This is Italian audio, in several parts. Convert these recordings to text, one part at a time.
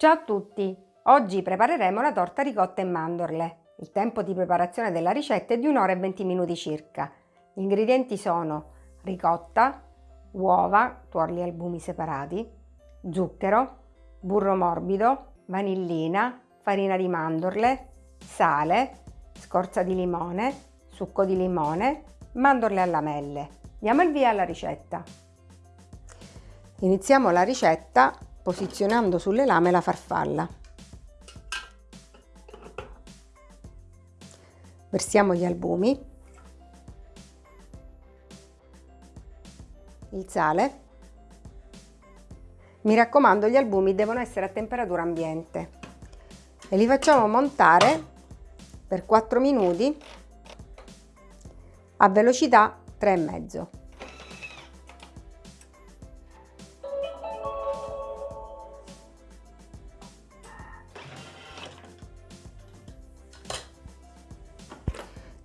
Ciao a tutti! Oggi prepareremo la torta ricotta e mandorle. Il tempo di preparazione della ricetta è di 1 ora e 20 minuti circa. Gli ingredienti sono ricotta, uova, tuorli e albumi separati, zucchero, burro morbido, vanillina, farina di mandorle, sale, scorza di limone, succo di limone, mandorle a lamelle. Diamo il via alla ricetta. Iniziamo la ricetta posizionando sulle lame la farfalla. Versiamo gli albumi, il sale. Mi raccomando gli albumi devono essere a temperatura ambiente e li facciamo montare per 4 minuti a velocità 3,5.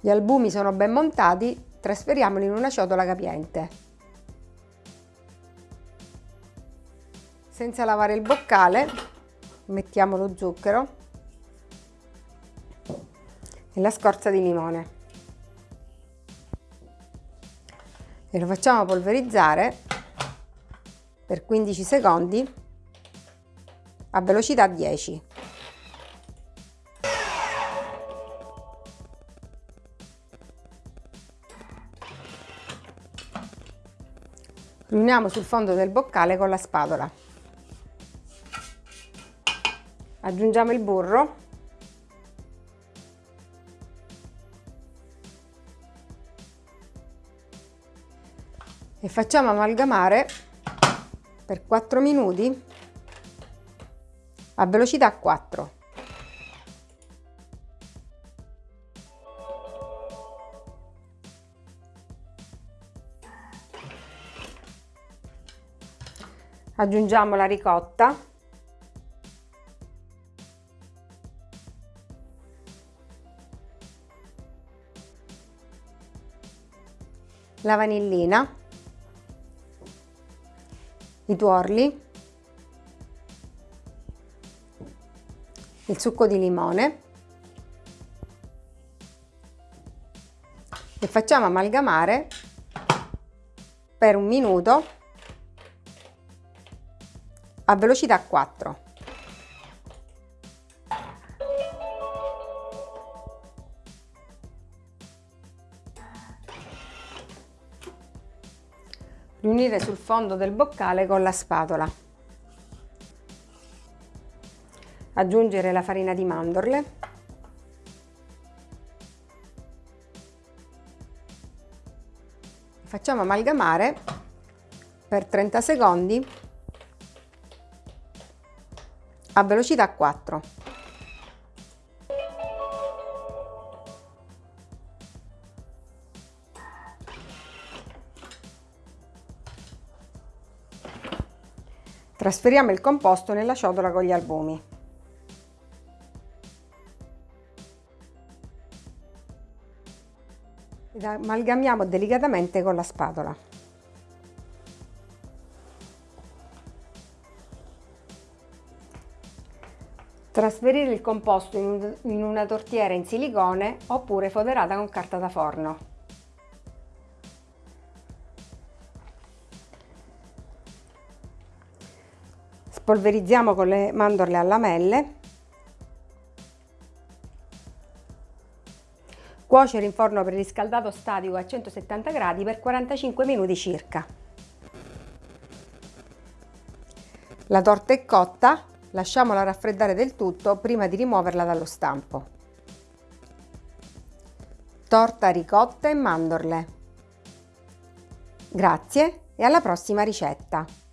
Gli albumi sono ben montati, trasferiamoli in una ciotola capiente. Senza lavare il boccale, mettiamo lo zucchero e la scorza di limone. E lo facciamo polverizzare per 15 secondi a velocità 10. Riuniamo sul fondo del boccale con la spatola. Aggiungiamo il burro. E facciamo amalgamare per 4 minuti a velocità 4. Aggiungiamo la ricotta. La vanillina. I tuorli. Il succo di limone. E facciamo amalgamare per un minuto a velocità 4. Riunire sul fondo del boccale con la spatola. Aggiungere la farina di mandorle. Facciamo amalgamare per 30 secondi a velocità 4. Trasferiamo il composto nella ciotola con gli albumi. Ed amalgamiamo delicatamente con la spatola. Trasferire il composto in, una tortiera in silicone oppure foderata con carta da forno. Spolverizziamo con le mandorle a lamelle. Cuocere in forno preriscaldato statico a 170 gradi per 45 minuti circa. La torta è cotta, Lasciamola raffreddare del tutto prima di rimuoverla dallo stampo. Torta ricotta e mandorle. Grazie e alla prossima ricetta!